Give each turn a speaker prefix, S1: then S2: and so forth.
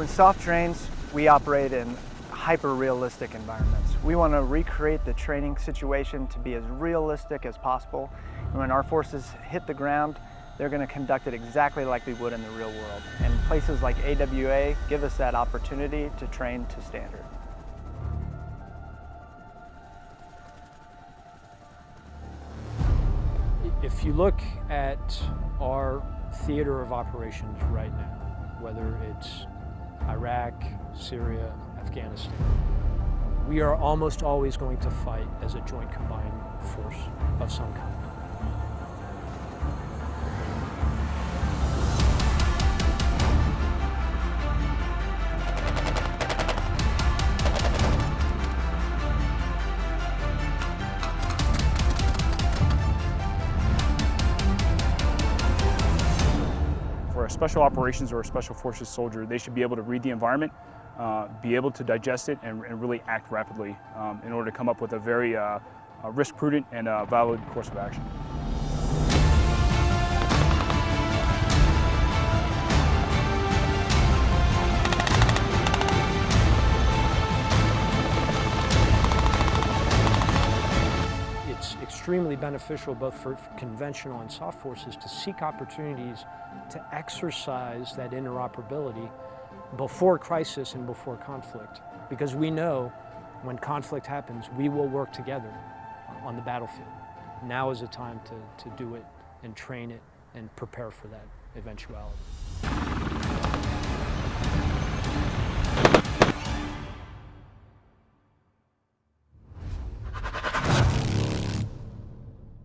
S1: When SOF trains, we operate in hyper-realistic environments. We want to recreate the training situation to be as realistic as possible. And when our forces hit the ground, they're going to conduct it exactly like we would in the real world. And places like AWA give us that opportunity to train to standard.
S2: If you look at our theater of operations right now, whether it's Iraq, Syria, Afghanistan, we are almost always going to fight as a joint combined force of some kind.
S3: A special operations or a special forces soldier, they should be able to read the environment, uh, be able to digest it, and, and really act rapidly um, in order to come up with a very uh, risk prudent and uh, valid course of action.
S2: Extremely beneficial both for conventional and SOF forces to seek opportunities to exercise that interoperability before crisis and before conflict. Because we know when conflict happens, we will work together on the battlefield. Now is the time to, to do it and train it and prepare for that eventuality.